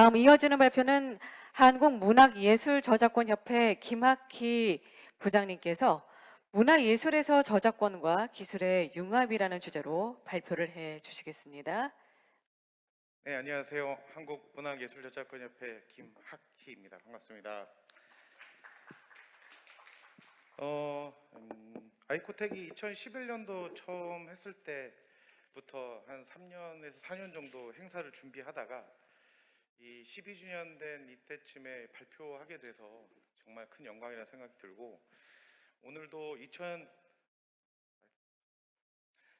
다음 이어지는 발표는 한국문학예술저작권협회 김학희 부장님께서 문화예술에서 저작권과 기술의 융합이라는 주제로 발표를 해 주시겠습니다. 네, 안녕하세요. 한국문학예술저작권협회 김학희입니다. 반갑습니다. 어, 음, 아이코텍이 2011년도 처음 했을 때부터 한 3년에서 4년 정도 행사를 준비하다가 이 12주년 된 이때쯤에 발표하게 돼서 정말 큰 영광이라는 생각이 들고 오늘도 2000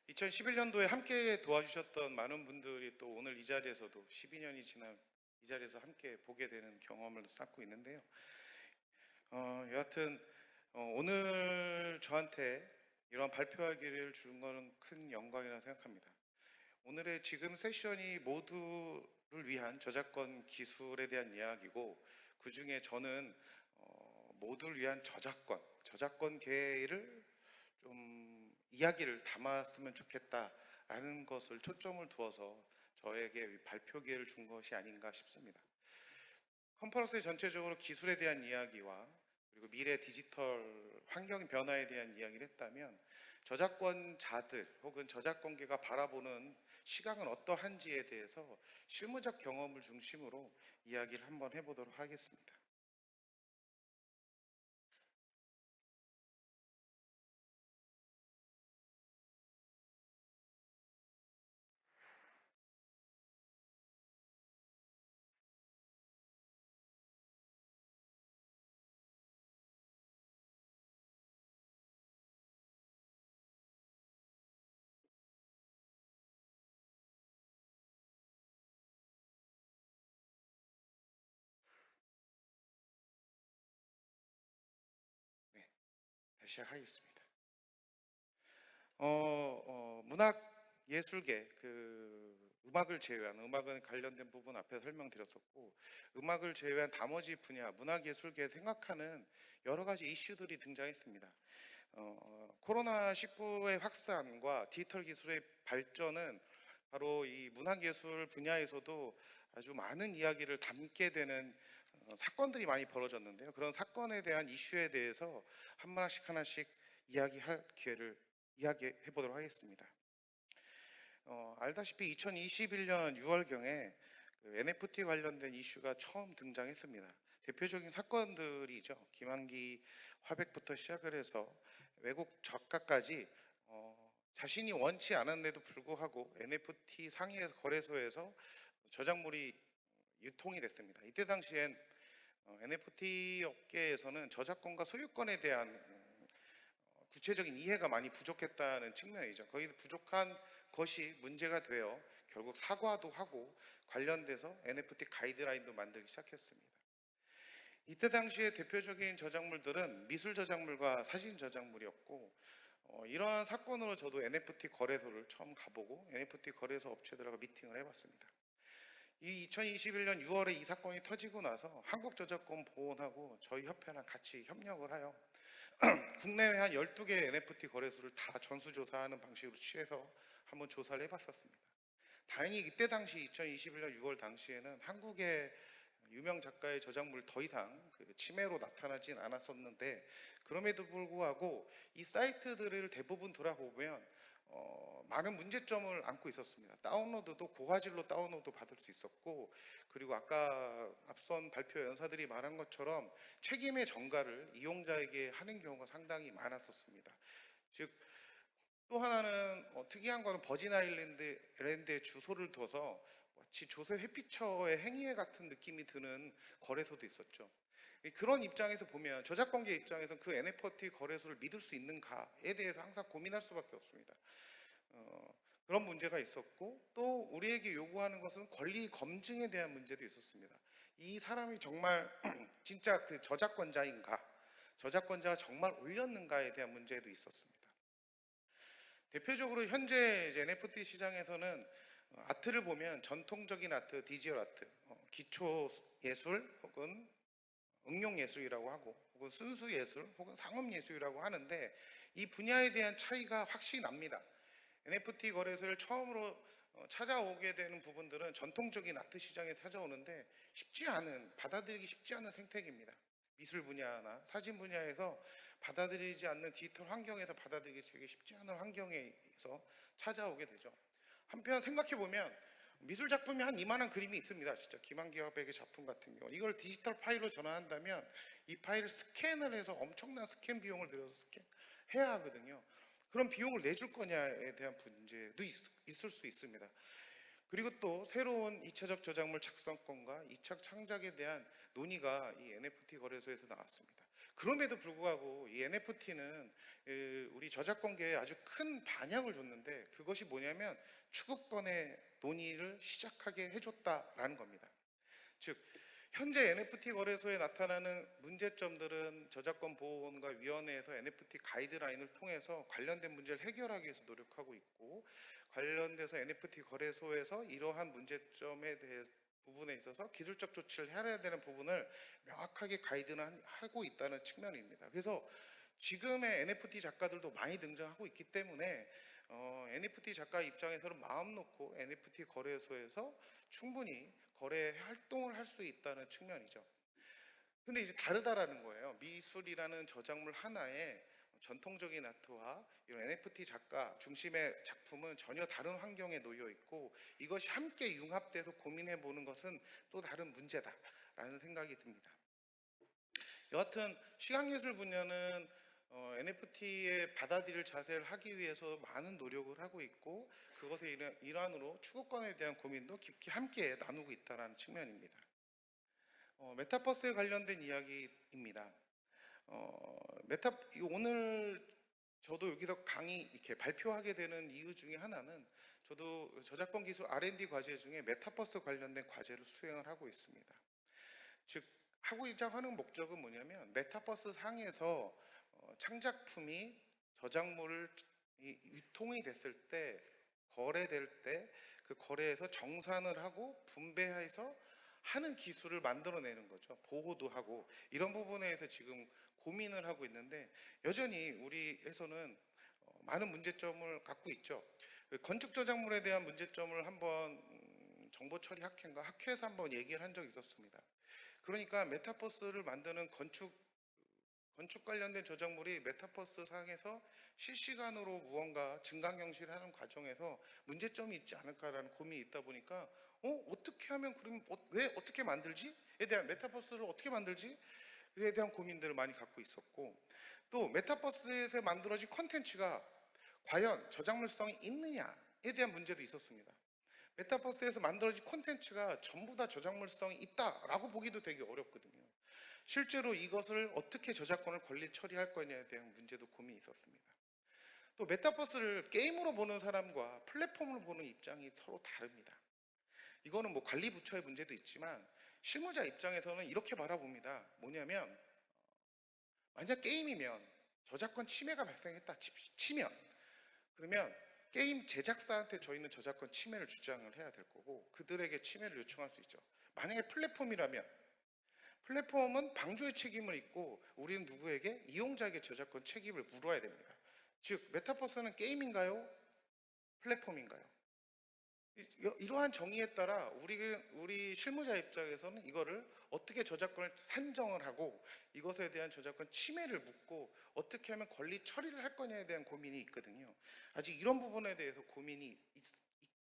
2011년도에 함께 도와주셨던 많은 분들이 또 오늘 이 자리에서도 12년이 지난 이 자리에서 함께 보게 되는 경험을 쌓고 있는데요. 어, 여하튼 어, 오늘 저한테 이런 발표할 기회를 준 거는 큰 영광이라 생각합니다. 오늘의 지금 세션이 모두를 위한 저작권 기술에 대한 이야기고 그 중에 저는 어, 모두를 위한 저작권, 저작권계를 좀 이야기를 담았으면 좋겠다라는 것을 초점을 두어서 저에게 발표 기회를 준 것이 아닌가 싶습니다. 컨퍼런스의 전체적으로 기술에 대한 이야기와 그리고 미래 디지털 환경 변화에 대한 이야기를 했다면 저작권자들 혹은 저작권계가 바라보는 시각은 어떠한지에 대해서 실무적 경험을 중심으로 이야기를 한번 해보도록 하겠습니다. 시작하겠습니다. 어, 어, 문학 예술계 그 음악을 제외한 음악은 관련된 부분 앞에 설명드렸었고 음악을 제외한 나머지 분야 문학 예술계 생각하는 여러 가지 이슈들이 등장했습니다. 어, 코로나 19의 확산과 디지털 기술의 발전은 바로 이 문학 예술 분야에서도 아주 많은 이야기를 담게 되는 어, 사건들이 많이 벌어졌는데요. 그런 사건에 대한 이슈에 대해서 한 하나씩 하나씩 이야기할 기회를 이야기해 보도록 하겠습니다. 어, 알다시피 2021년 6월경에 그 NFT 관련된 이슈가 처음 등장했습니다. 대표적인 사건들이죠. 김한기 화백부터 시작을 해서 외국 작가까지 어, 자신이 원치 않았는데도 불구하고 NFT 상해 거래소에서 저작물이 유통이 됐습니다. 이때 당시엔 NFT 어, 업계에서는 저작권과 소유권에 대한 어, 구체적인 이해가 많이 부족했다는 측면이죠. 거의 부족한 것이 문제가 되어 결국 사과도 하고 관련돼서 NFT 가이드라인도 만들기 시작했습니다. 이때 당시에 대표적인 저작물들은 미술 저작물과 사진 저작물이었고 어, 이러한 사건으로 저도 NFT 거래소를 처음 가보고 NFT 거래소 업체들하고 미팅을 해봤습니다. 이 2021년 6월에 이 사건이 터지고 나서 한국저작권 보호원하고 저희 협회랑 같이 협력을 하여 국내외 한 12개 NFT 거래소를 다 전수조사하는 방식으로 취해서 한번 조사를 해봤었습니다. 다행히 이때 당시 2021년 6월 당시에는 한국의 유명 작가의 저작물 더 이상 그 침해로 나타나진 않았었는데 그럼에도 불구하고 이 사이트들을 대부분 돌아보면 어, 많은 문제점을 안고 있었습니다. 다운로드도 고화질로 다운로드 받을 수 있었고 그리고 아까 앞선 발표 연사들이 말한 것처럼 책임의 전가를 이용자에게 하는 경우가 상당히 많았었습니다. 즉 또 하나는 어, 특이한 거는 버진 아일랜드의 주소를 둬서 마치 조세 회피처의 행위회 같은 느낌이 드는 거래소도 있었죠. 그런 입장에서 보면 저작권계 입장에서는 그 NFT 거래소를 믿을 수 있는가에 대해서 항상 고민할 수밖에 없습니다. 어, 그런 문제가 있었고 또 우리에게 요구하는 것은 권리 검증에 대한 문제도 있었습니다. 이 사람이 정말 진짜 그 저작권자인가 저작권자가 정말 올렸는가에 대한 문제도 있었습니다. 대표적으로 현재 NFT 시장에서는 아트를 보면 전통적인 아트, 디지털 아트, 어, 기초 예술 혹은 응용 예술이라고 하고 혹은 순수 예술 혹은 상업 예술이라고 하는데 이 분야에 대한 차이가 확실히 납니다. NFT 거래소를 처음으로 어, 찾아오게 되는 부분들은 전통적인 아트 시장에 찾아오는데 쉽지 않은 받아들이기 쉽지 않은 생태계입니다. 미술 분야나 사진 분야에서 받아들이지 않는 디지털 환경에서 받아들이기 되게 쉽지 않은 환경에서 찾아오게 되죠. 한편 생각해 보면 미술 작품이 한 이만한 그림이 있습니다. 진짜 김한기화백의 작품 같은 경우 이걸 디지털 파일로 전환한다면 이 파일을 스캔을 해서 엄청난 스캔 비용을 들여서 스캔해야 하거든요. 그런 비용을 내줄 거냐에 대한 문제도 있, 있을 수 있습니다. 그리고 또 새로운 2차적 저작물 작성권과 2차 창작에 대한 논의가 이 NFT 거래소에서 나왔습니다. 그럼에도 불구하고 이 NFT는 우리 저작권계에 아주 큰 반향을 줬는데 그것이 뭐냐면 추구권의 논의를 시작하게 해줬다라는 겁니다. 즉 현재 NFT 거래소에 나타나는 문제점들은 저작권 보호원과 위원회에서 NFT 가이드라인을 통해서 관련된 문제를 해결하기 위해서 노력하고 있고 관련돼서 NFT 거래소에서 이러한 문제점에 대해 부분에 있어서 기술적 조치를 해야 되는 부분을 명확하게 가이드는 하고 있다는 측면입니다. 그래서 지금의 NFT 작가들도 많이 등장하고 있기 때문에 어, NFT 작가 입장에서는 마음 놓고 NFT 거래소에서 충분히 거래 활동을 할 수 있다는 측면이죠. 근데 이제 다르다라는 거예요. 미술이라는 저작물 하나에 전통적인 아트와 이런 NFT 작가 중심의 작품은 전혀 다른 환경에 놓여 있고 이것이 함께 융합돼서 고민해 보는 것은 또 다른 문제다라는 생각이 듭니다. 여하튼 시각예술 분야는 어, NFT의 받아들일 자세를 하기 위해서 많은 노력을 하고 있고 그것의 일환- 일환으로 추급권에 대한 고민도 깊이 함께 나누고 있다는 측면입니다. 어, 메타버스에 관련된 이야기입니다. 어, 메타 이 오늘 저도 여기서 강의 이렇게 발표하게 되는 이유 중에 하나는 저도 저작권 기술 R&D 과제 중에 메타버스 관련된 과제를 수행을 하고 있습니다. 즉 하고자 하는 목적은 뭐냐면 메타버스 상에서 어, 창작품이 저작물을 이- 유통이 됐을 때 거래될 때 그 거래에서 정산을 하고 분배해서 하는 기술을 만들어내는 거죠. 보호도 하고 이런 부분에서 지금 고민을 하고 있는데 여전히 우리에서는 어, 많은 문제점을 갖고 있죠. 그 건축 저작물에 대한 문제점을 한번 음, 정보 처리 학회인가 학회에서 한번 얘기를 한 적이 있었습니다. 그러니까 메타버스를 만드는 건축 건축 관련된 저작물이 메타버스 상에서 실시간으로 무언가 증강현실을 하는 과정에서 문제점이 있지 않을까라는 고민이 있다 보니까 어 어떻게 하면 그럼 어, 왜 어떻게 만들지?에 대한 메타버스를 어떻게 만들지? 에 대한 고민들을 많이 갖고 있었고 또 메타버스에서 만들어진 컨텐츠가 과연 저작물성이 있느냐에 대한 문제도 있었습니다. 메타버스에서 만들어진 콘텐츠가 전부 다 저작물성이 있다라고 보기도 되게 어렵거든요. 실제로 이것을 어떻게 저작권을 권리 처리할 거냐에 대한 문제도 고민이 있었습니다. 또 메타버스를 게임으로 보는 사람과 플랫폼으로 보는 입장이 서로 다릅니다. 이거는 뭐 관리 부처의 문제도 있지만 실무자 입장에서는 이렇게 바라봅니다. 뭐냐면 어, 만약 게임이면 저작권 침해가 발생했다 치- 치면 그러면 게임 제작사한테 저희는 저작권 침해를 주장을 해야 될 거고 그들에게 침해를 요청할 수 있죠. 만약에 플랫폼이라면 플랫폼은 방조의 책임을 있고 우리는 누구에게 이용자에게 저작권 책임을 물어야 됩니다. 즉 메타버스는 게임인가요? 플랫폼인가요? 이- 이러한 정의에 따라 우리 우리 실무자 입장에서는 이거를 어떻게 저작권을 산정을 하고 이것에 대한 저작권 침해를 묻고 어떻게 하면 권리 처리를 할 거냐에 대한 고민이 있거든요. 아직 이런 부분에 대해서 고민이 있-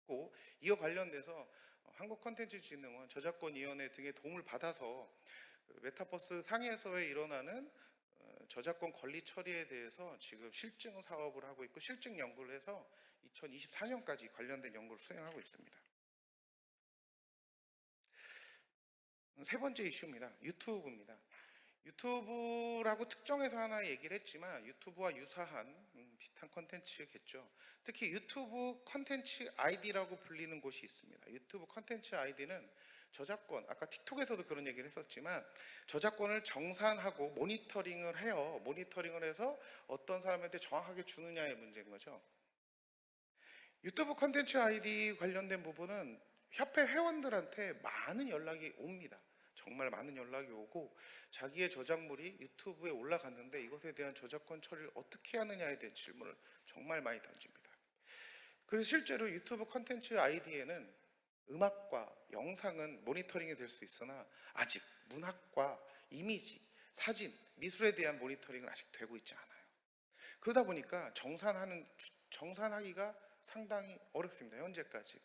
있고 이와 관련돼서 한국 컨텐츠진흥원 저작권위원회 등의 도움을 받아서 그 메타버스 상에서에 일어나는 어, 저작권 권리 처리에 대해서 지금 실증 사업을 하고 있고 실증 연구를 해서 2024년까지 관련된 연구를 수행하고 있습니다. 세 번째 이슈입니다. 유튜브입니다. 유튜브라고 특정해서 하나 얘기를 했지만 유튜브와 유사한 음, 비슷한 컨텐츠겠죠. 특히 유튜브 컨텐츠 아이디라고 불리는 곳이 있습니다. 유튜브 컨텐츠 아이디는 저작권, 아까 틱톡에서도 그런 얘기를 했었지만 저작권을 정산하고 모니터링을 해요. 모니터링을 해서 어떤 사람한테 정확하게 주느냐의 문제인 거죠. 유튜브 컨텐츠 아이디 관련된 부분은 협회 회원들한테 많은 연락이 옵니다. 정말 많은 연락이 오고 자기의 저작물이 유튜브에 올라갔는데 이것에 대한 저작권 처리를 어떻게 하느냐에 대한 질문을 정말 많이 던집니다. 그래서 실제로 유튜브 컨텐츠 아이디에는 음악과 영상은 모니터링이 될 수 있으나 아직 문학과 이미지, 사진, 미술에 대한 모니터링은 아직 되고 있지 않아요. 그러다 보니까 정산하는 정산하기가 상당히 어렵습니다. 현재까지.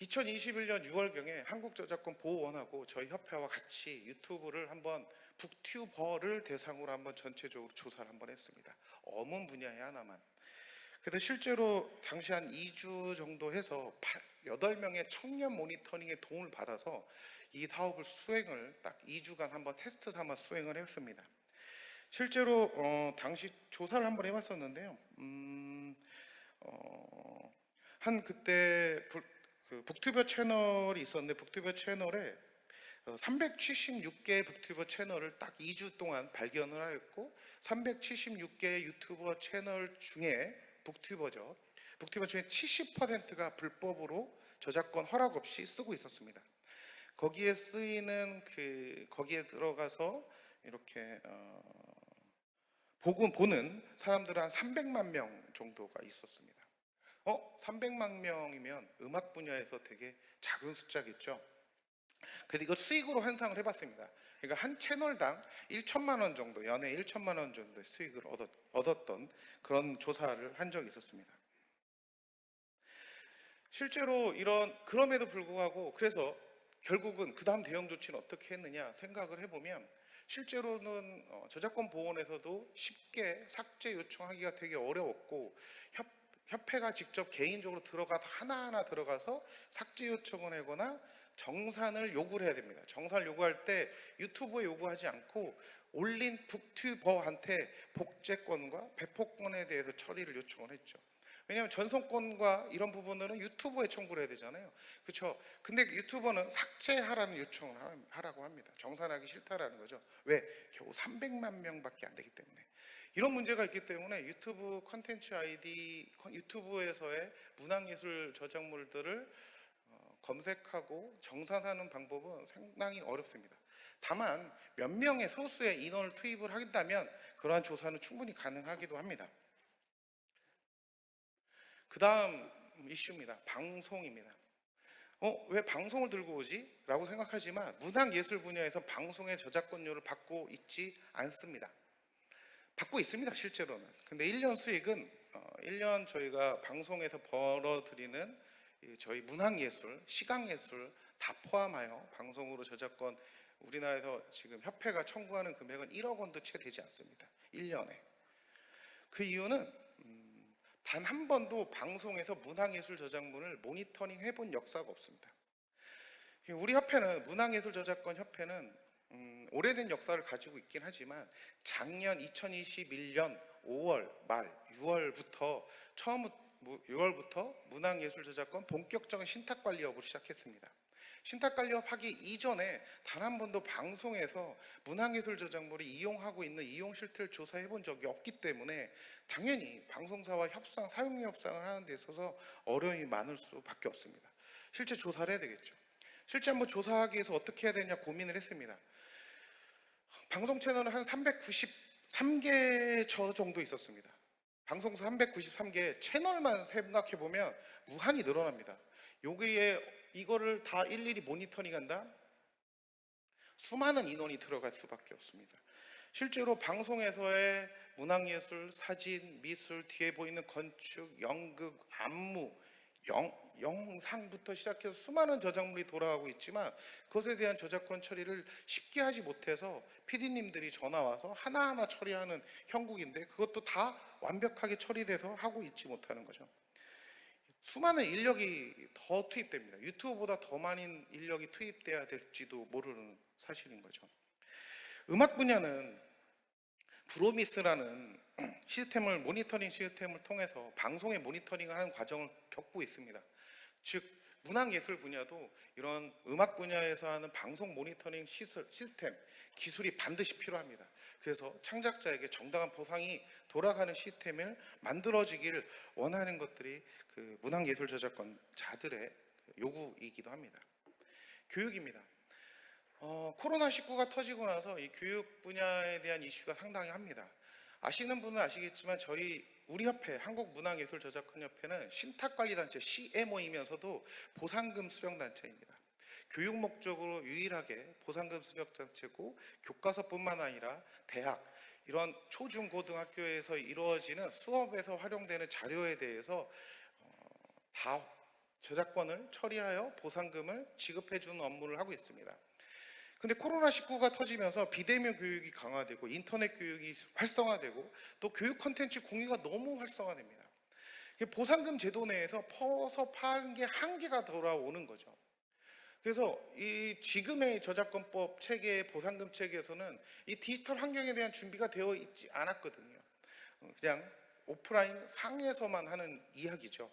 2021년 6월경에 한국저작권 보호원하고 저희 협회와 같이 유튜브를 한번 북튜버를 대상으로 한번 전체적으로 조사를 한번 했습니다. 어문 분야에 하나만. 그래서 실제로 당시 한 2주 정도 해서 8명의 청년 모니터링의 도움을 받아서 이 사업을 수행을 딱 2주간 한번 테스트 삼아 수행을 했습니다. 실제로 어, 당시 조사를 한번 해봤었는데요. 음, 어, 한 그때 불- 그 북튜버 채널이 있었는데 북튜버 채널에 376개의 북튜버 채널을 딱 2주 동안 발견을 하였고 376개의 유튜버 채널 중에 북튜버죠. 북튜버 중에 70%가 불법으로 저작권 허락 없이 쓰고 있었습니다. 거기에 쓰이는 그 거기에 들어가서 이렇게 어, 보고 보는 사람들은 한 300만 명 정도가 있었습니다. 어, 300만 명이면 음악 분야에서 되게 작은 숫자겠죠. 그래서 이걸 수익으로 환상을 해봤습니다. 그러니까 한 채널당 1천만 원 정도, 연에 1천만 원 정도의 수익을 얻었, 얻었던 그런 조사를 한 적이 있었습니다. 실제로 이런 그럼에도 불구하고 그래서 결국은 그 다음 대응 조치는 어떻게 했느냐 생각을 해보면 실제로는 어, 저작권 보호원에서도 쉽게 삭제 요청하기가 되게 어려웠고 협, 협회가 직접 개인적으로 들어가서 하나하나 들어가서 삭제 요청을 하거나 정산을 요구를 해야 됩니다. 정산을 요구할 때 유튜브에 요구하지 않고 올린 북튜버한테 복제권과 배포권에 대해서 처리를 요청을 했죠. 왜냐하면 전송권과 이런 부분들은 유튜브에 청구를 해야 되잖아요. 그렇죠? 근데 유튜버는 삭제하라는 요청을 하- 하라고 합니다. 정산하기 싫다라는 거죠. 왜? 겨우 300만 명밖에 안 되기 때문에. 이런 문제가 있기 때문에 유튜브 컨텐츠 아이디 유튜브에서의 문학예술 저작물들을 어, 검색하고 정산하는 방법은 상당히 어렵습니다. 다만 몇 명의 소수의 인원을 투입을 한다면 그러한 조사는 충분히 가능하기도 합니다. 그 다음 이슈입니다. 방송입니다. 어, 왜 방송을 들고 오지? 라고 생각하지만 문학예술 분야에서 방송의 저작권료를 받고 있지 않습니다. 받고 있습니다, 실제로는. 근데 1년 수익은 어, 1년 저희가 방송에서 벌어들이는 이 저희 문학예술, 시각예술 다 포함하여 방송으로 저작권 우리나라에서 지금 협회가 청구하는 금액은 1억 원도 채 되지 않습니다. 1년에. 그 이유는 단 한 번도 방송에서 문학예술 저작물을 모니터링 해본 역사가 없습니다. 우리 협회는 문학예술 저작권 협회는 음, 오래된 역사를 가지고 있긴 하지만 작년 2021년 5월 말 6월부터 처음 6월부터 문학예술 저작권 본격적인 신탁 관리 업을 시작했습니다. 신탁 관리업 하기 이전에 단 한 번도 방송에서 문학예술 저작물을 이용하고 있는 이용 실태를 조사해 본 적이 없기 때문에 당연히 방송사와 협상, 사용료 협상을 하는 데 있어서 어려움이 많을 수밖에 없습니다. 실제 조사를 해야 되겠죠. 실제 한번 조사하기 위해서 어떻게 해야 되냐 고민을 했습니다. 방송 채널은 한 393개 저 정도 있었습니다. 방송사 393개 채널만 생각해 보면 무한히 늘어납니다. 여기에 이거를 다 일일이 모니터링한다? 수많은 인원이 들어갈 수밖에 없습니다. 실제로 방송에서의 문학예술, 사진, 미술, 뒤에 보이는 건축, 연극, 안무, 영, 영상부터 시작해서 수많은 저작물이 돌아가고 있지만 그것에 대한 저작권 처리를 쉽게 하지 못해서 PD님들이 전화 와서 하나하나 처리하는 형국인데 그것도 다 완벽하게 처리돼서 하고 있지 못하는 거죠. 수많은 인력이 더 투입됩니다. 유튜브보다 더 많은 인력이 투입돼야 될지도 모르는 사실인 거죠. 음악 분야는 브로미스라는 시스템을 모니터링 시스템을 통해서 방송의 모니터링을 하는 과정을 겪고 있습니다. 즉 문학예술 분야도 이런 음악 분야에서 하는 방송 모니터링 시스템 기술이 반드시 필요합니다. 그래서 창작자에게 정당한 보상이 돌아가는 시스템을 만들어지기를 원하는 것들이 그 문학예술 저작권자들의 요구이기도 합니다. 교육입니다. 어, 코로나19가 터지고 나서 이 교육 분야에 대한 이슈가 상당히 합니다. 아시는 분은 아시겠지만 저희 우리 협회 한국문화예술저작권협회는 신탁관리단체 CMO이면서도 보상금 수령단체입니다. 교육 목적으로 유일하게 보상금 수령단체고 교과서뿐만 아니라 대학 이런 초중고등학교에서 이루어지는 수업에서 활용되는 자료에 대해서 어, 다 저작권을 처리하여 보상금을 지급해 주는 업무를 하고 있습니다. 근데 코로나19가 터지면서 비대면 교육이 강화되고 인터넷 교육이 활성화되고 또 교육 콘텐츠 공유가 너무 활성화됩니다. 보상금 제도 내에서 퍼서 파는 게 한계가 돌아오는 거죠. 그래서 이 지금의 저작권법 체계의 보상금 체계에서는 이 디지털 환경에 대한 준비가 되어 있지 않았거든요. 어, 그냥 오프라인 상에서만 하는 이야기죠.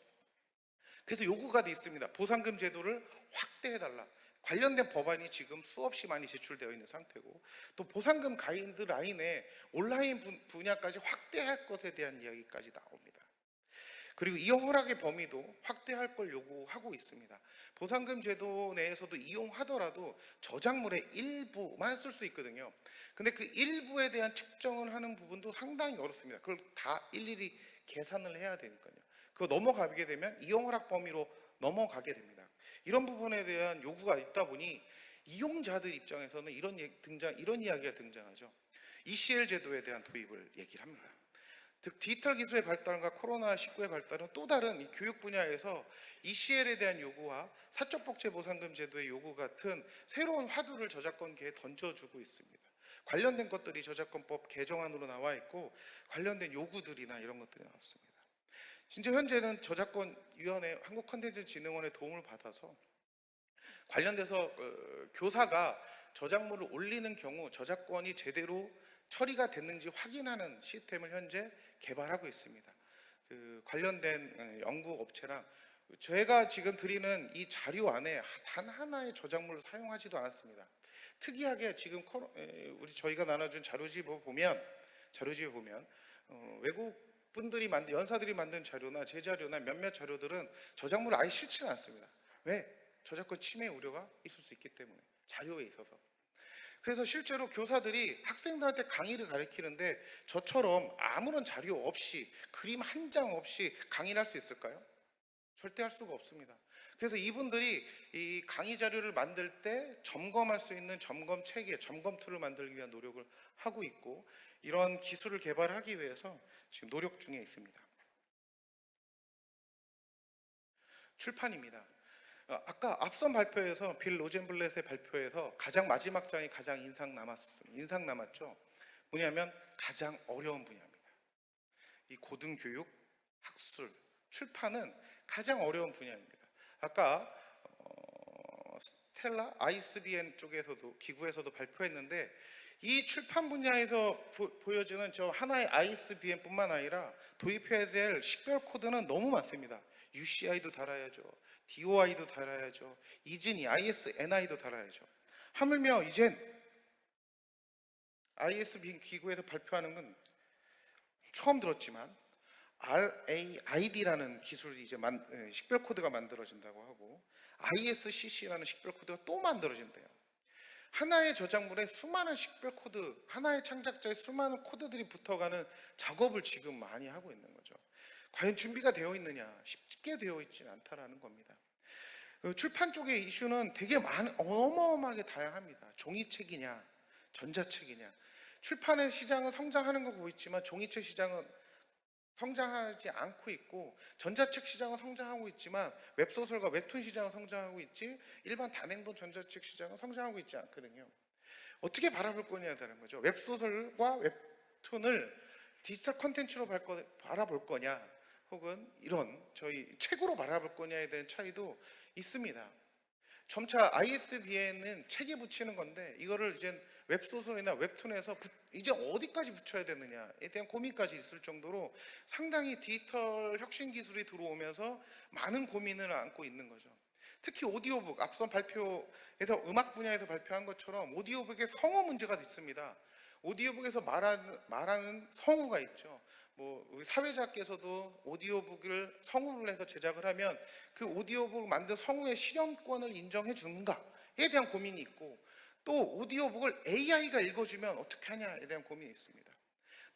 그래서 요구가 돼 있습니다. 보상금 제도를 확대해달라. 관련된 법안이 지금 수없이 많이 제출되어 있는 상태고 또 보상금 가이드라인에 온라인 분- 분야까지 확대할 것에 대한 이야기까지 나옵니다. 그리고 이 허락의 범위도 확대할 걸 요구하고 있습니다. 보상금 제도 내에서도 이용하더라도 저작물의 일부만 쓸 수 있거든요. 근데 그 일부에 대한 측정을 하는 부분도 상당히 어렵습니다. 그걸 다 일일이 계산을 해야 되니까요. 그거 넘어가게 되면 이용 허락 범위로 넘어가게 됩니다. 이런 부분에 대한 요구가 있다 보니 이용자들 입장에서는 이런 등장 이런 이야기가 등장하죠. ECL 제도에 대한 도입을 얘기를 합니다. 즉 디지털 기술의 발달과 코로나19의 발달은 또 다른 이 교육 분야에서 ECL에 대한 요구와 사적 복제 보상금 제도의 요구 같은 새로운 화두를 저작권계에 던져주고 있습니다. 관련된 것들이 저작권법 개정안으로 나와 있고 관련된 요구들이나 이런 것들이 나왔습니다. 진짜 현재는 저작권위원회 한국컨텐츠진흥원의 도움을 받아서 관련돼서 어, 교사가 저작물을 올리는 경우 저작권이 제대로 처리가 됐는지 확인하는 시스템을 현재 개발하고 있습니다. 그 관련된 어, 연구 업체랑 제가 지금 드리는 이 자료 안에 단 하나의 저작물을 사용하지도 않았습니다. 특이하게 지금 우리 저희가 나눠준 자료집을 보면 자료집을 보면 어, 외국 분들이 만든 연사들이 만든 자료나 제 자료나 몇몇 자료들은 저작물을 아예 싣지는 않습니다. 왜? 저작권 침해 우려가 있을 수 있기 때문에 자료에 있어서. 그래서 실제로 교사들이 학생들한테 강의를 가르치는데 저처럼 아무런 자료 없이 그림 한 장 없이 강의를 할 수 있을까요? 절대 할 수가 없습니다. 그래서 이분들이 이 강의 자료를 만들 때 점검할 수 있는 점검 체계, 점검 툴을 만들기 위한 노력을 하고 있고 이런 기술을 개발하기 위해서 지금 노력 중에 있습니다. 출판입니다. 어, 아까 앞선 발표에서 빌 로젠블렛의 발표에서 가장 마지막 장이 가장 인상 남았었습니다. 인상 남았죠. 뭐냐면 가장 어려운 분야입니다. 이 고등교육, 학술, 출판은 가장 어려운 분야입니다. 아까 어, 스텔라 ISBN 쪽에서도 기구에서도 발표했는데 이 출판 분야에서 보, 보여지는 저 하나의 ISBN뿐만 아니라 도입해야 될 식별 코드는 너무 많습니다. UCI도 달아야죠. DOI도 달아야죠. 이진이 ISNI도 달아야죠. 하물며 이젠 ISBN 기구에서 발표하는 건 처음 들었지만 RAID라는 기술이 이제 만, 에, 식별 코드가 만들어진다고 하고 ISCC라는 식별 코드가 또 만들어진대요. 하나의 저작물에 수많은 식별 코드, 하나의 창작자의 수많은 코드들이 붙어가는 작업을 지금 많이 하고 있는 거죠. 과연 준비가 되어 있느냐? 쉽게 되어 있지는 않다라는 겁니다. 그 출판 쪽의 이슈는 되게 많, 어마어마하게 다양합니다. 종이책이냐, 전자책이냐. 출판의 시장은 성장하는 거 보고 있지만 종이책 시장은 성장하지 않고 있고 전자책 시장은 성장하고 있지만 웹소설과 웹툰 시장은 성장하고 있지 일반 단행본 전자책 시장은 성장하고 있지 않거든요. 어떻게 바라볼 거냐라는 거죠. 웹소설과 웹툰을 디지털 컨텐츠로 바라볼 거냐 혹은 이런 저희 책으로 바라볼 거냐에 대한 차이도 있습니다. 점차 ISBN은 책에 붙이는 건데 이거를 이제 웹소설이나 웹툰에서 부- 이제 어디까지 붙여야 되느냐에 대한 고민까지 있을 정도로 상당히 디지털 혁신 기술이 들어오면서 많은 고민을 안고 있는 거죠. 특히 오디오북 앞선 발표에서 음악 분야에서 발표한 것처럼 오디오북에 성우 문제가 있습니다. 오디오북에서 말하는, 말하는 성우가 있죠. 뭐 사회자께서도 오디오북을 성우를 해서 제작을 하면 그 오디오북 만든 성우의 실현권을 인정해 주는가에 대한 고민이 있고 또 오디오북을 AI가 읽어주면 어떻게 하냐에 대한 고민이 있습니다.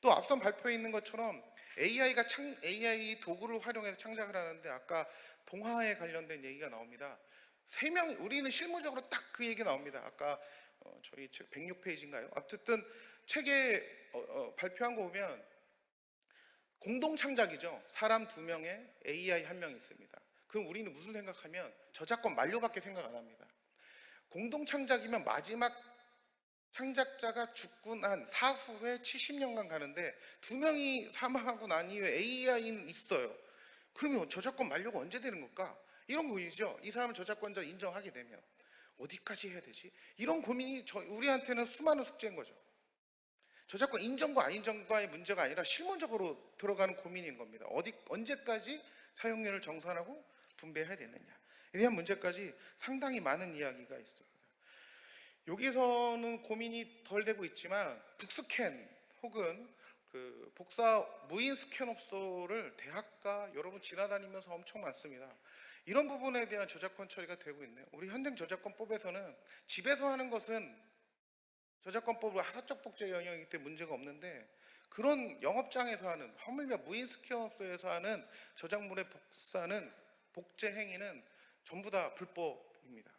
또 앞선 발표에 있는 것처럼 AI가 창, AI 도구를 활용해서 창작을 하는데 아까 동화에 관련된 얘기가 나옵니다. 세 명 우리는 실무적으로 딱 그 얘기 나옵니다. 아까 어, 저희 책 106페이지인가요? 어쨌든 책에 어, 어, 발표한 거 보면 공동 창작이죠. 사람 두 명에 AI 한명 있습니다. 그럼 우리는 무슨 생각하면 저작권 만료밖에 생각 안 합니다. 공동 창작이면 마지막 창작자가 죽고 난 사후에 70년간 가는데 두 명이 사망하고 난 이후에 AI는 있어요. 그러면 저작권 만료가 언제 되는 걸까? 이런 고민이죠. 이 사람을 저작권자 인정하게 되면 어디까지 해야 되지? 이런 고민이 저, 우리한테는 수많은 숙제인 거죠. 저작권 인정과 안 인정과의 문제가 아니라 실무적으로 들어가는 고민인 겁니다. 어디 언제까지 사용료를 정산하고 분배해야 되느냐 에 대한 문제까지 상당히 많은 이야기가 있습니다. 여기서는 고민이 덜 되고 있지만 북스캔 혹은 그 복사 무인 스캔업소를 대학가 여러분 지나다니면서 엄청 많습니다. 이런 부분에 대한 저작권 처리가 되고 있네요. 우리 현행 저작권법에서는 집에서 하는 것은 저작권법으로 사적 복제 영역이기 때문에 문제가 없는데 그런 영업장에서 하는 하물며 무인 스캔업소에서 하는 저작물의 복사는 복제 행위는 전부 다 불법입니다.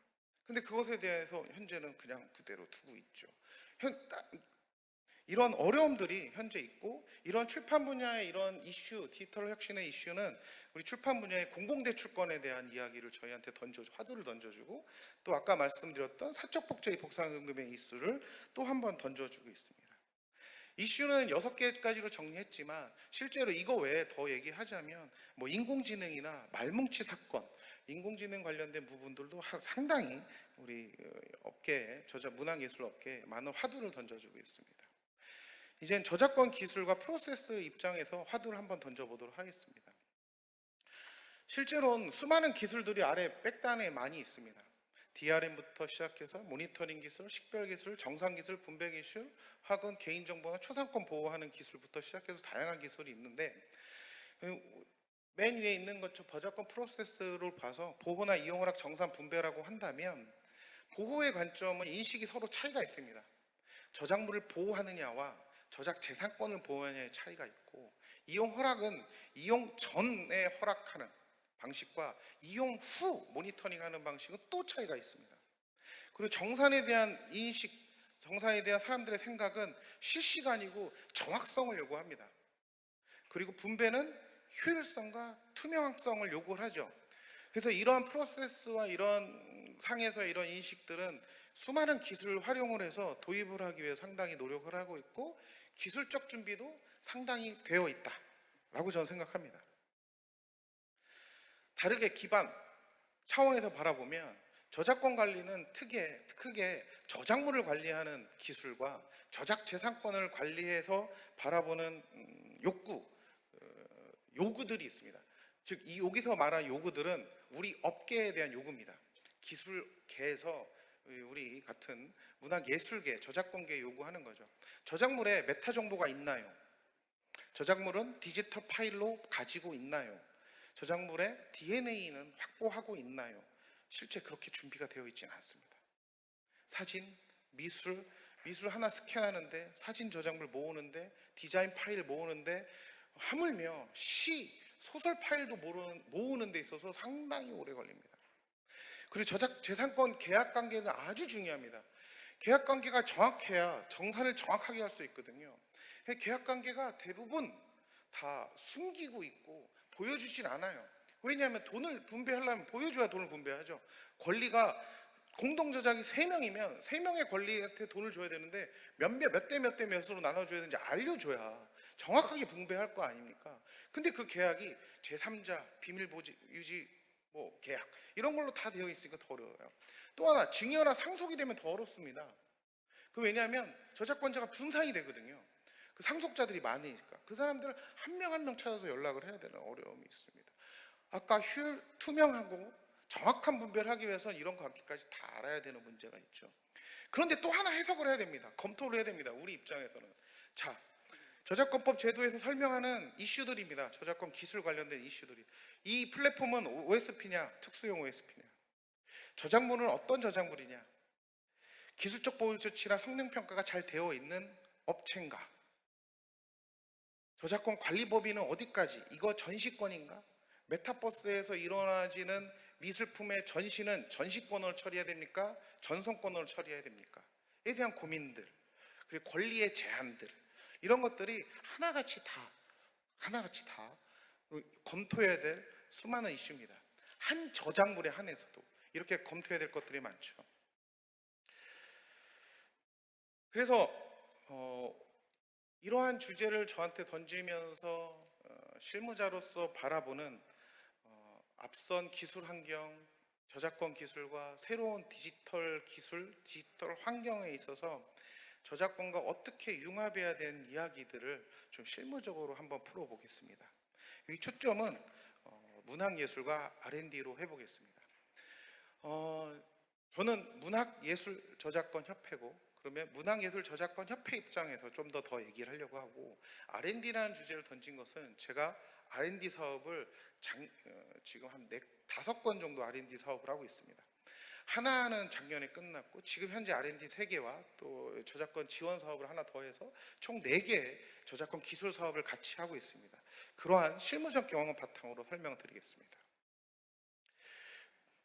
근데 그것에 대해서 현재는 그냥 그대로 두고 있죠. 현, 따- 이런 어려움들이 현재 있고 이런 출판 분야의 이런 이슈, 디지털 혁신의 이슈는 우리 출판 분야의 공공대출권에 대한 이야기를 저희한테 던져 화두를 던져주고 또 아까 말씀드렸던 사적 복제의 복상금의 이슈를 또 한 번 던져주고 있습니다. 이슈는 여섯 개까지로 정리했지만 실제로 이거 외에 더 얘기하자면 뭐 인공지능이나 말뭉치 사건, 인공지능 관련된 부분들도 하- 상당히 우리 어, 업계에 저작 문화예술 업계에 많은 화두를 던져주고 있습니다. 이젠 저작권 기술과 프로세스 입장에서 화두를 한번 던져보도록 하겠습니다. 실제로는 수많은 기술들이 아래 백단에 많이 있습니다. DRM부터 시작해서 모니터링 기술, 식별 기술, 정상 기술, 분배 기술, 학원 개인정보나 초상권 보호하는 기술부터 시작해서 다양한 기술이 있는데 그맨 위에 있는 것처럼 저작권 프로세스를 봐서 보호나 이용허락 정산 분배라고 한다면 보호의 관점은 인식이 서로 차이가 있습니다. 저작물을 보호하느냐와 저작 재산권을 보호하느냐의 차이가 있고 이용 허락은 이용 전에 허락하는 방식과 이용 후 모니터링하는 방식은 또 차이가 있습니다. 그리고 정산에 대한 인식, 정산에 대한 사람들의 생각은 실시간이고 정확성을 요구합니다. 그리고 분배는 효율성과 투명성을 요구를 하죠. 그래서 이러한 프로세스와 이런 상에서 이런 인식들은 수많은 기술을 활용을 해서 도입을 하기 위해 상당히 노력을 하고 있고 기술적 준비도 상당히 되어 있다라고 저는 생각합니다. 다르게 기반 차원에서 바라보면 저작권 관리는 크게, 크게 저작물을 관리하는 기술과 저작 재산권을 관리해서 바라보는 음, 욕구, 어, 요구들이 있습니다. 즉, 이 여기서 말한 요구들은 우리 업계에 대한 요구입니다. 기술계에서 우리 같은 문화예술계, 저작권계 요구하는 거죠. 저작물에 메타 정보가 있나요? 저작물은 디지털 파일로 가지고 있나요? 저작물의 DNA는 확보하고 있나요? 실제 그렇게 준비가 되어 있지는 않습니다. 사진, 미술, 미술 하나 스캔하는데 사진 저작물 모으는데 디자인 파일 모으는데 하물며 시, 소설 파일도 모으는, 모으는 데 있어서 상당히 오래 걸립니다. 그리고 저작 재산권 계약 관계는 아주 중요합니다. 계약 관계가 정확해야 정산을 정확하게 할 수 있거든요. 계약 관계가 대부분 다 숨기고 있고 보여주진 않아요. 왜냐하면 돈을 분배하려면 보여줘야 돈을 분배하죠. 권리가 공동 저작이 세명이면세명의 권리한테 돈을 줘야 되는데 몇몇 대몇 대 몇으로 나눠줘야 되는지 알려줘야 정확하게 분배할 거 아닙니까? 근데 그 계약이 제3자 비밀 유지 뭐 계약 이런 걸로 다 되어 있으니까 더 어려워요. 또 하나 증여나 상속이 되면 더 어렵습니다. 그 왜냐하면 저작권자가 분산이 되거든요. 그 상속자들이 많으니까 그 사람들을 한 명 한명 찾아서 연락을 해야 되는 어려움이 있습니다. 아까 효율 투명하고 정확한 분배를 하기 위해서는 이런 관계까지 다 알아야 되는 문제가 있죠. 그런데 또 하나 해석을 해야 됩니다. 검토를 해야 됩니다. 우리 입장에서는. 자, 저작권법 제도에서 설명하는 이슈들입니다. 저작권 기술 관련된 이슈들이. 이 플랫폼은 OSP냐, 특수용 OSP냐. 저작물은 어떤 저작물이냐. 기술적 보호 조치나 성능 평가가 잘 되어 있는 업체인가. 저작권 관리 법인은 어디까지? 이거 전시권인가? 메타버스에서 일어나지는 미술품의 전시는 전시권으로 처리해야 됩니까? 전송권으로 처리해야 됩니까? 에 대한 고민들 그리고 권리의 제한들 이런 것들이 하나같이 다 하나같이 다 검토해야 될 수많은 이슈입니다. 한 저작물에 한해서도 이렇게 검토해야 될 것들이 많죠. 그래서 어, 이러한 주제를 저한테 던지면서 어, 실무자로서 바라보는 어, 앞선 기술 환경, 저작권 기술과 새로운 디지털 기술, 디지털 환경에 있어서 저작권과 어떻게 융합해야 되는 이야기들을 좀 실무적으로 한번 풀어보겠습니다. 이 초점은 어, 문학예술과 R&D로 해보겠습니다. 어, 저는 문학예술 저작권 협회고 그러면 문학예술 저작권 협회 입장에서 좀 더 더 얘기를 하려고 하고 R&D라는 주제를 던진 것은 제가 R&D 사업을 장, 어, 지금 한 네, 다섯 건 정도 R&D 사업을 하고 있습니다. 하나는 작년에 끝났고 지금 현재 R&D 세개와 또 저작권 지원 사업을 하나 더해서 총 네개의 저작권 기술 사업을 같이 하고 있습니다. 그러한 실무적 경험을 바탕으로 설명드리겠습니다.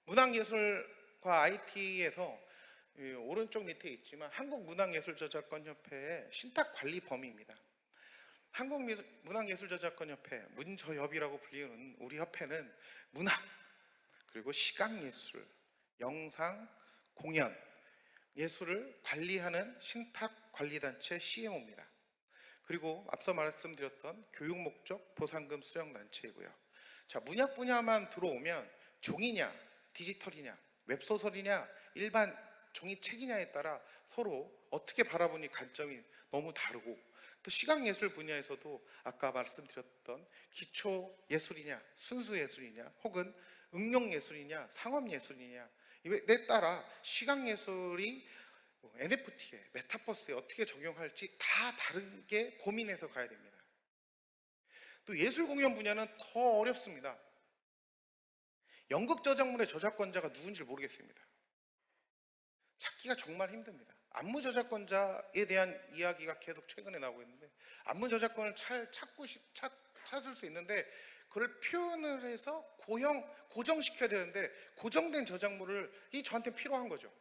문학예술과 IT에서 오른쪽 밑에 있지만 한국문학예술저작권협회의 신탁관리 범위입니다. 한국문학예술저작권협회 문저협이라고 불리는 우리 협회는 문학 그리고 시각예술, 영상, 공연, 예술을 관리하는 신탁관리단체 CMO입니다. 그리고 앞서 말씀드렸던 교육 목적 보상금 수령 단체이고요. 자, 문학 분야만 들어오면 종이냐, 디지털이냐, 웹소설이냐, 일반 종이책이냐에 따라 서로 어떻게 바라보니 관점이 너무 다르고 또 시각예술 분야에서도 아까 말씀드렸던 기초예술이냐, 순수예술이냐, 혹은 응용예술이냐, 상업예술이냐 이에 따라 시각예술이 NFT에, 메타버스에 어떻게 적용할지 다 다르게 고민해서 가야 됩니다. 또 예술 공연 분야는 더 어렵습니다. 연극 저작물의 저작권자가 누군지 모르겠습니다. 찾기가 정말 힘듭니다. 안무 저작권자에 대한 이야기가 계속 최근에 나오고 있는데 안무 저작권을 찾, 찾고 싶, 찾, 찾을 수 있는데 그걸 표현을 해서 고형 고정시켜야 되는데 고정된 저작물을 이 저한테 필요한 거죠.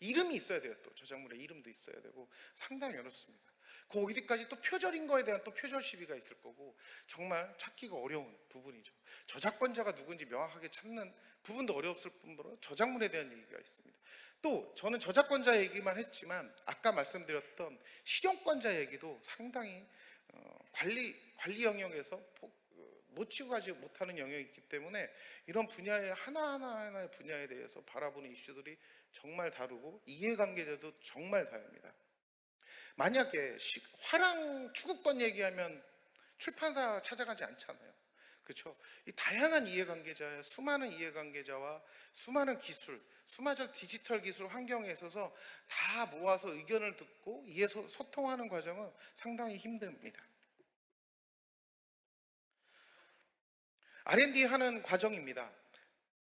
이름이 있어야 돼요. 또 저작물의 이름도 있어야 되고 상당히 어렵습니다. 그 어디까지 또 표절인 거에 대한 또 표절 시비가 있을 거고 정말 찾기가 어려운 부분이죠. 저작권자가 누군지 명확하게 찾는 부분도 어려웠을 뿐더러 저작물에 대한 얘기가 있습니다. 또 저는 저작권자 얘기만 했지만 아까 말씀드렸던 실용권자 얘기도 상당히 어, 관리 관리 영역에서 놓치고 가지 못하는 영역이 있기 때문에 이런 분야의 하나하나 하나의 분야에 대해서 바라보는 이슈들이 정말 다르고 이해관계자도 정말 다릅니다. 만약에 시- 화랑 추구권 얘기하면 출판사 찾아가지 않잖아요. 그렇죠? 이 다양한 이해관계자의 수많은 이해관계자와 수많은 기술, 수많은 디지털 기술 환경에 있어서 다 모아서 의견을 듣고 이해 소- 소통하는 과정은 상당히 힘듭니다. R&D 하는 과정입니다.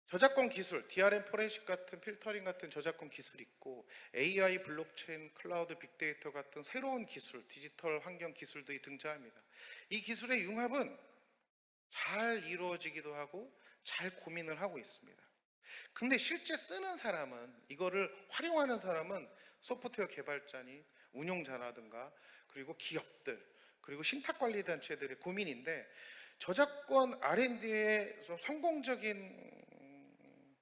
저작권 기술, DRM 포렌식 같은 필터링 같은 저작권 기술이 있고 AI, 블록체인, 클라우드, 빅데이터 같은 새로운 기술, 디지털 환경 기술들이 등장합니다. 이 기술의 융합은 잘 이루어지기도 하고 잘 고민을 하고 있습니다. 근데 실제 쓰는 사람은 이거를 활용하는 사람은 소프트웨어 개발자니 운용자라든가 그리고 기업들 그리고 신탁관리 단체들의 고민인데 저작권 R&D의 좀 성공적인 음,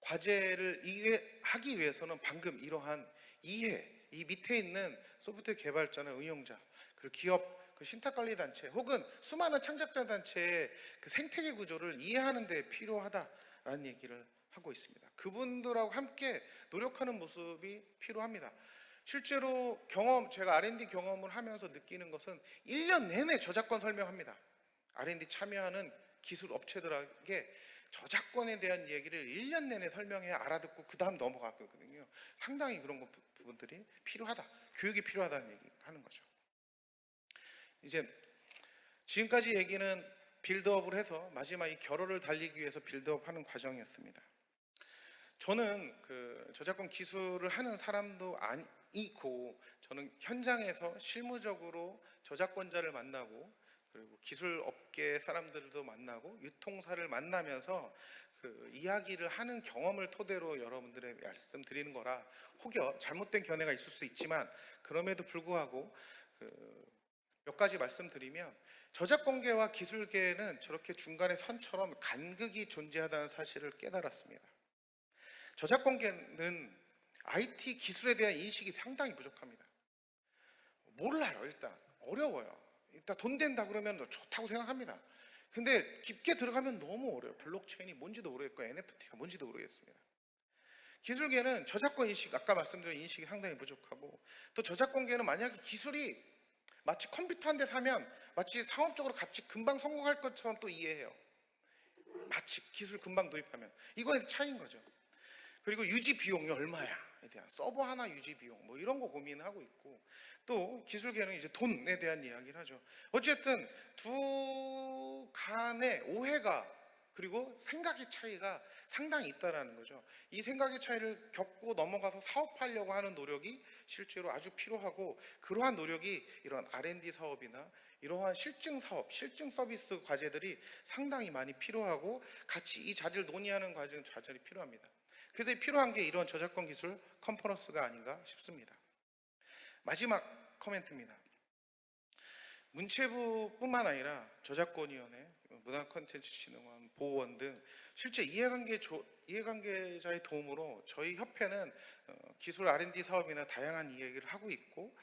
과제를 이해, 하기 위해서는 방금 이러한 이해, 이 밑에 있는 소프트웨어 개발자나 운용자, 그리고 기업, 그 신탁관리 단체 혹은 수많은 창작자 단체의 그 생태계 구조를 이해하는 데 필요하다라는 얘기를 하고 있습니다. 그분들하고 함께 노력하는 모습이 필요합니다. 실제로 경험, 제가 R&D 경험을 하면서 느끼는 것은 1년 내내 저작권 설명합니다. R&D 참여하는 기술 업체들에게 저작권에 대한 얘기를 1년 내내 설명해 알아듣고 그 다음 넘어갔거든요. 상당히 그런 것- 부분들이 필요하다. 교육이 필요하다는 얘기 하는 거죠. 이제 지금까지 얘기는 빌드업을 해서 마지막 이 결혼을 달리기 위해서 빌드업 하는 과정이었습니다. 저는 그 저작권 기술을 하는 사람도 아니고 저는 현장에서 실무적으로 저작권자를 만나고 그리고 기술 업계 사람들도 만나고 유통사를 만나면서 그 이야기를 하는 경험을 토대로 여러분들의 말씀 드리는 거라 혹여 잘못된 견해가 있을 수 있지만 그럼에도 불구하고 그 몇 가지 말씀드리면 저작권계와 기술계는 저렇게 중간에 선처럼 간극이 존재하다는 사실을 깨달았습니다. 저작권계는 IT 기술에 대한 인식이 상당히 부족합니다. 몰라요, 일단. 어려워요. 일단 돈 된다 그러면 좋다고 생각합니다. 근데 깊게 들어가면 너무 어려워요. 블록체인이 뭔지도 모르겠고 NFT가 뭔지도 모르겠습니다. 기술계는 저작권 인식, 아까 말씀드린 인식이 상당히 부족하고 또 저작권계는 만약에 기술이 마치 컴퓨터 한 대 사면 마치 상업적으로 같이 금방 성공할 것처럼 또 이해해요. 마치 기술 금방 도입하면 이거에 차이인 거죠. 그리고 유지 비용이 얼마야에 대한 서버 하나 유지 비용 뭐 이런 거 고민하고 있고 또 기술계는 이제 돈에 대한 이야기를 하죠. 어쨌든 두 간의 오해가 그리고 생각의 차이가 상당히 있다라는 거죠. 이 생각의 차이를 겪고 넘어가서 사업하려고 하는 노력이 실제로 아주 필요하고 그러한 노력이 이런 R&D 사업이나 이러한 실증 사업, 실증 서비스 과제들이 상당히 많이 필요하고 같이 이 자리를 논의하는 과정 과정이 필요합니다. 그래서 필요한 게 이런 저작권 기술 컨퍼런스가 아닌가 싶습니다. 마지막 코멘트입니다. 문체부뿐만 아니라 저작권위원회, 문화콘텐츠진흥원, 보호원 등 실제 이해관계 조, 이해관계자의 도움으로 저희 협회는 어, 기술 R&D 사업이나 다양한 이야기를 하고 있고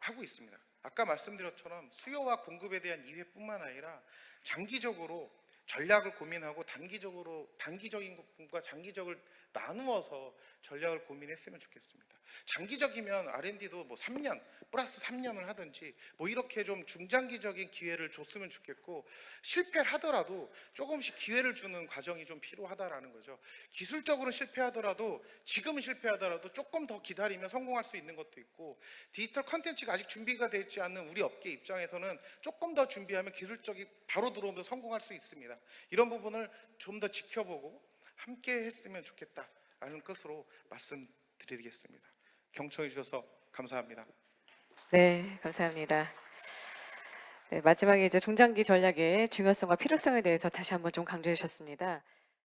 하고 있습니다. 아까 말씀드렸처럼 수요와 공급에 대한 이해뿐만 아니라 장기적으로 전략을 고민하고 단기적으로 단기적인 것과 장기적을 나누어서 전략을 고민했으면 좋겠습니다. 장기적이면 R&D도 뭐 3년 플러스 3년을 하든지 뭐 이렇게 좀 중장기적인 기회를 줬으면 좋겠고 실패를 하더라도 조금씩 기회를 주는 과정이 좀 필요하다라는 거죠. 기술적으로 실패하더라도 지금은 실패하더라도 조금 더 기다리면 성공할 수 있는 것도 있고 디지털 컨텐츠가 아직 준비가 되지 않는 우리 업계 입장에서는 조금 더 준비하면 기술적인 바로 들어오면 성공할 수 있습니다. 이런 부분을 좀 더 지켜보고 함께 했으면 좋겠다라는 것으로 말씀드리겠습니다. 경청해 주셔서 감사합니다. 네, 감사합니다. 네, 마지막에 이제 중장기 전략의 중요성과 필요성에 대해서 다시 한번 좀 강조해 주셨습니다.